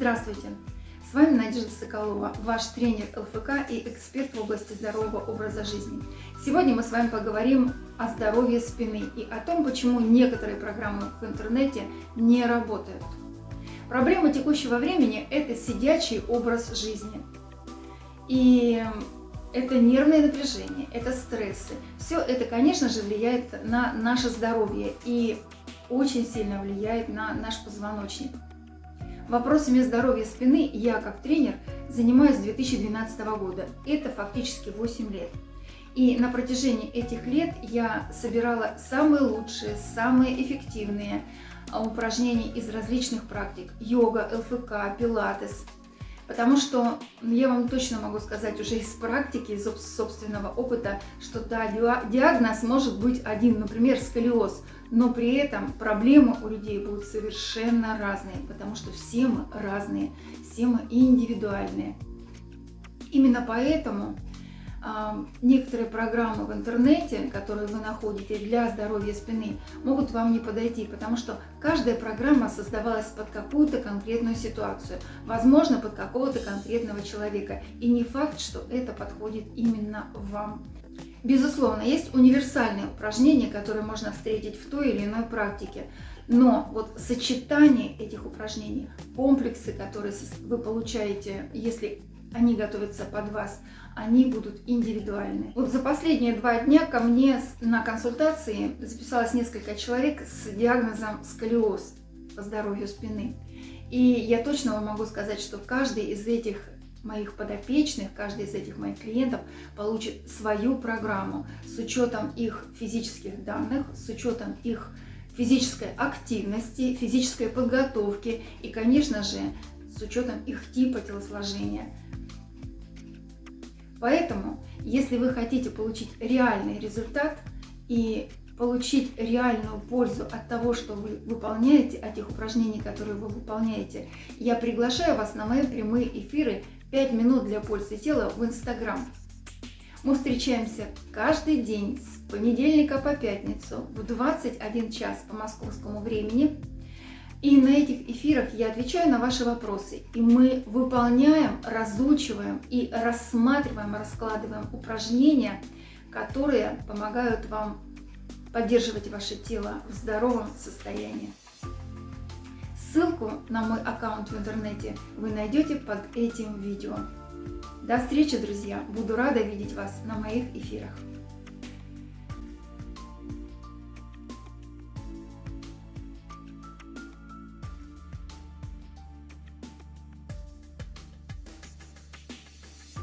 Здравствуйте! С вами Надежда Соколова, ваш тренер ЛФК и эксперт в области здорового образа жизни. Сегодня мы с вами поговорим о здоровье спины и о том, почему некоторые программы в интернете не работают. Проблема текущего времени – это сидячий образ жизни. И это нервное напряжение, это стрессы. Все это, конечно же, влияет на наше здоровье и очень сильно влияет на наш позвоночник. Вопросами здоровья спины я, как тренер, занимаюсь с 2012 года. Это фактически 8 лет. И на протяжении этих лет я собирала самые лучшие, самые эффективные а, упражнения из различных практик. Йога, ЛФК, пилатес – Потому что я вам точно могу сказать уже из практики, из собственного опыта, что да, диагноз может быть один, например, сколиоз, но при этом проблемы у людей будут совершенно разные, потому что все мы разные, все мы индивидуальные. Именно поэтому некоторые программы в интернете, которые вы находите для здоровья спины, могут вам не подойти, потому что каждая программа создавалась под какую-то конкретную ситуацию, возможно, под какого-то конкретного человека. И не факт, что это подходит именно вам. Безусловно, есть универсальные упражнения, которые можно встретить в той или иной практике. Но вот сочетание этих упражнений, комплексы, которые вы получаете, если они готовятся под вас, они будут индивидуальны. Вот за последние два дня ко мне на консультации записалось несколько человек с диагнозом сколиоз по здоровью спины. И я точно вам могу сказать, что каждый из этих моих подопечных, каждый из этих моих клиентов получит свою программу с учетом их физических данных, с учетом их физической активности, физической подготовки и, конечно же, с учетом их типа телосложения. Поэтому, если вы хотите получить реальный результат и получить реальную пользу от того, что вы выполняете, от тех упражнений, которые вы выполняете, я приглашаю вас на мои прямые эфиры 5 минут для пользы тела в Инстаграм. Мы встречаемся каждый день с понедельника по пятницу в 21 час по московскому времени и на этих эфирах я отвечаю на ваши вопросы. И мы выполняем, разучиваем и рассматриваем, раскладываем упражнения, которые помогают вам поддерживать ваше тело в здоровом состоянии. Ссылку на мой аккаунт в интернете вы найдете под этим видео. До встречи, друзья! Буду рада видеть вас на моих эфирах.